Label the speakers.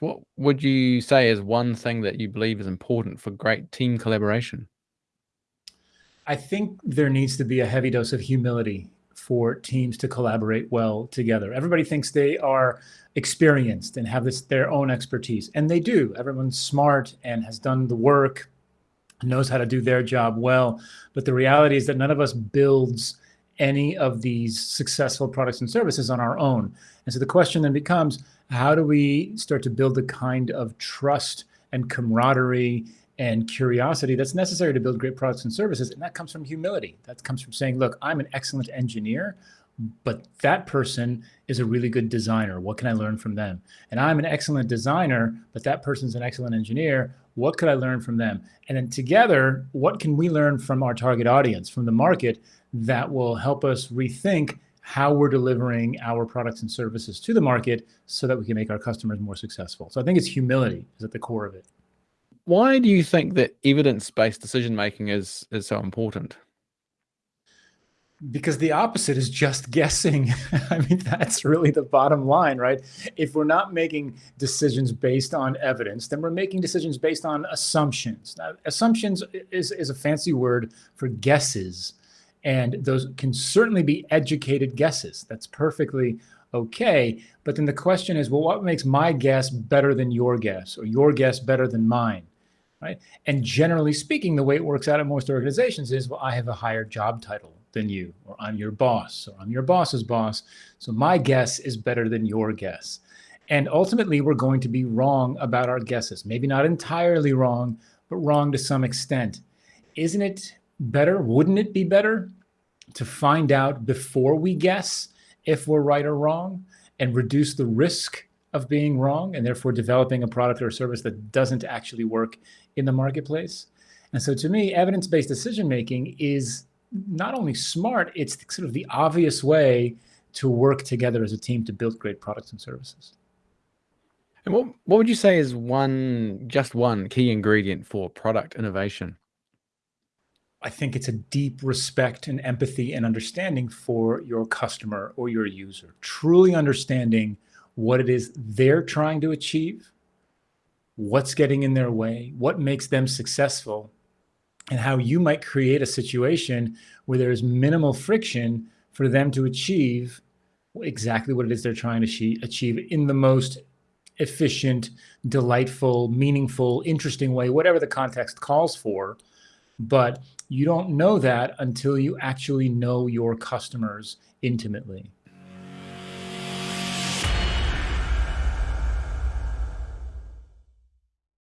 Speaker 1: What would you say is one thing that you believe is important for great team collaboration?
Speaker 2: I think there needs to be a heavy dose of humility for teams to collaborate well together. Everybody thinks they are experienced and have this their own expertise, and they do. Everyone's smart and has done the work, knows how to do their job well. But the reality is that none of us builds any of these successful products and services on our own. And so the question then becomes, how do we start to build the kind of trust and camaraderie and curiosity that's necessary to build great products and services? And that comes from humility. That comes from saying, look, I'm an excellent engineer, but that person is a really good designer. What can I learn from them? And I'm an excellent designer, but that person's an excellent engineer. What could I learn from them? And then together, what can we learn from our target audience, from the market that will help us rethink how we're delivering our products and services to the market so that we can make our customers more successful. So I think it's humility is at the core of it.
Speaker 1: Why do you think that evidence-based decision making is is so important?
Speaker 2: Because the opposite is just guessing. I mean, that's really the bottom line, right? If we're not making decisions based on evidence, then we're making decisions based on assumptions. Now, assumptions is, is a fancy word for guesses. And those can certainly be educated guesses. That's perfectly okay. But then the question is, well, what makes my guess better than your guess or your guess better than mine? Right. And generally speaking, the way it works out at most organizations is, well, I have a higher job title than you, or I'm your boss, or I'm your boss's boss. So my guess is better than your guess. And ultimately, we're going to be wrong about our guesses. Maybe not entirely wrong, but wrong to some extent. Isn't it better? Wouldn't it be better to find out before we guess if we're right or wrong and reduce the risk of being wrong and therefore developing a product or a service that doesn't actually work in the marketplace? And so to me, evidence-based decision making is not only smart, it's sort of the obvious way to work together as a team to build great products and services.
Speaker 1: And what, what would you say is one, just one key ingredient for product innovation?
Speaker 2: I think it's a deep respect and empathy and understanding for your customer or your user, truly understanding what it is they're trying to achieve, what's getting in their way, what makes them successful, and how you might create a situation where there's minimal friction for them to achieve exactly what it is they're trying to achieve in the most efficient, delightful, meaningful, interesting way, whatever the context calls for. But you don't know that until you actually know your customers intimately.